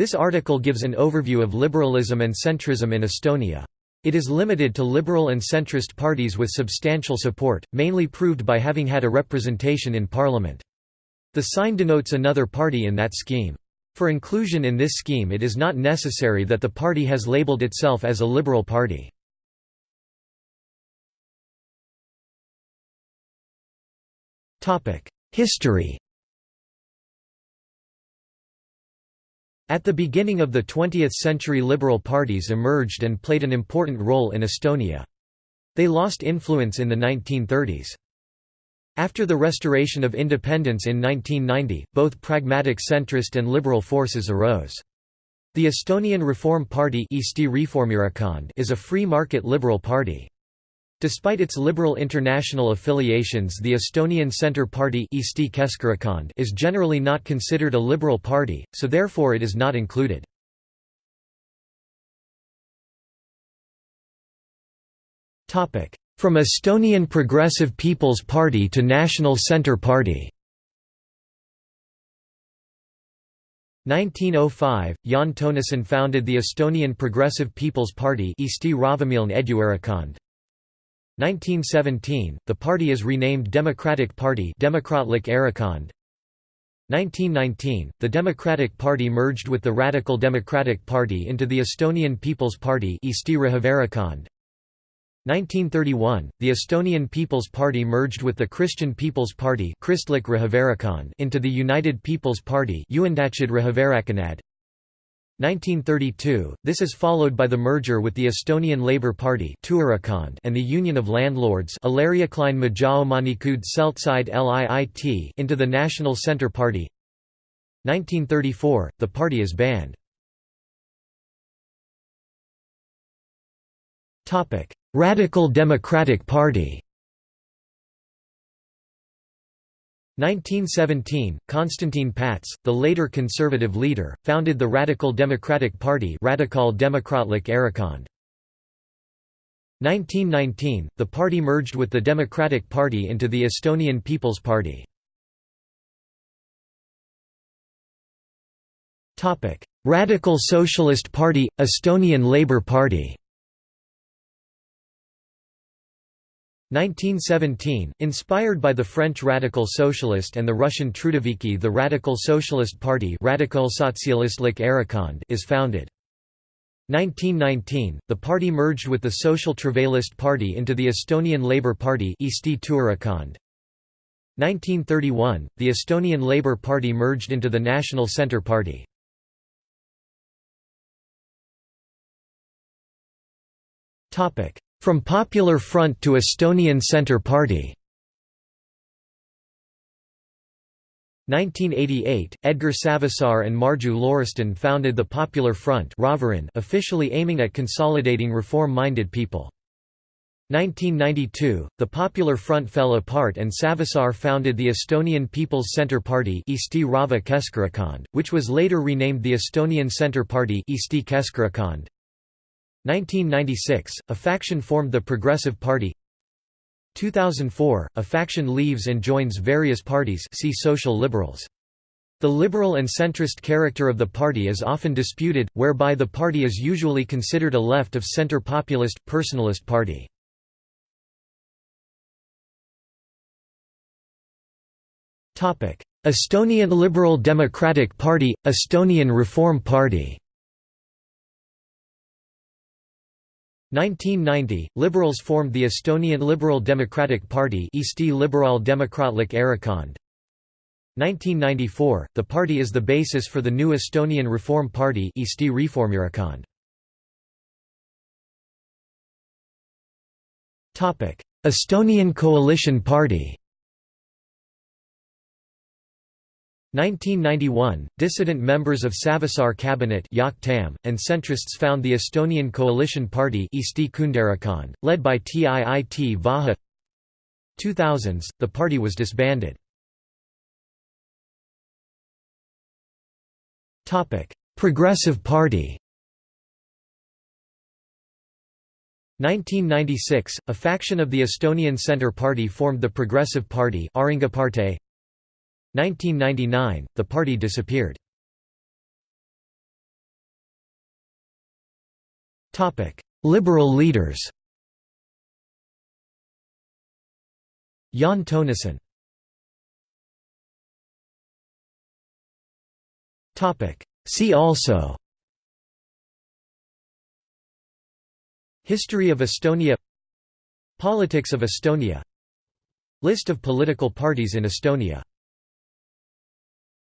This article gives an overview of liberalism and centrism in Estonia. It is limited to liberal and centrist parties with substantial support, mainly proved by having had a representation in parliament. The sign denotes another party in that scheme. For inclusion in this scheme it is not necessary that the party has labeled itself as a liberal party. History At the beginning of the 20th century liberal parties emerged and played an important role in Estonia. They lost influence in the 1930s. After the restoration of independence in 1990, both pragmatic centrist and liberal forces arose. The Estonian Reform Party is a free market liberal party. Despite its liberal international affiliations the Estonian Centre Party is generally not considered a liberal party, so therefore it is not included. From Estonian Progressive People's Party to National Centre Party. 1905, Jaan Tõnisson founded the Estonian Progressive People's Party 1917, the party is renamed Democratic Party 1919, the Democratic Party merged with the Radical Democratic Party into the Estonian People's Party 1931, the Estonian People's Party merged with the Christian People's Party into the United People's Party 1932, this is followed by the merger with the Estonian Labour Party and the Union of Landlords into the National Centre Party 1934, the party is banned. Radical Democratic Party 1917, Konstantin Päts, the later conservative leader, founded the Radical Democratic Party Erakond. 1919, the party merged with the Democratic Party into the Estonian People's Party. Radical Socialist Party – Estonian Labour Party 1917, inspired by the French Radical Socialist and the Russian Trudoviki the Radical Socialist Party is founded. 1919, the party merged with the Social Travailist Party into the Estonian Labour Party 1931, the Estonian Labour Party merged into the National Centre Party. From Popular Front to Estonian Centre Party 1988, Edgar Savisaar and Marju Lauristin founded the Popular Front officially aiming at consolidating reform-minded people. 1992, the Popular Front fell apart and Savisaar founded the Estonian People's Centre Party which was later renamed the Estonian Centre Party 1996, a faction formed the Progressive Party 2004, a faction leaves and joins various parties see Social Liberals. The liberal and centrist character of the party is often disputed, whereby the party is usually considered a left-of-centre populist, personalist party. Estonian Liberal Democratic Party – Estonian Reform Party 1990, Liberals formed the Estonian Liberal Democratic Party Eesti Erakond. 1994, the party is the basis for the new Estonian Reform Party Eesti Reformierakond. Estonian Coalition Party 1991, dissident members of Savisaar cabinet and centrists found the Estonian Coalition Party led by Tiit Vähi 2000s, the party was disbanded. Progressive Party 1996, a faction of the Estonian Centre Party formed the Progressive Party 1999, the party disappeared. Liberal leaders. Jaan Tõnisson See also. History of Estonia. Politics of Estonia. List of political parties in Estonia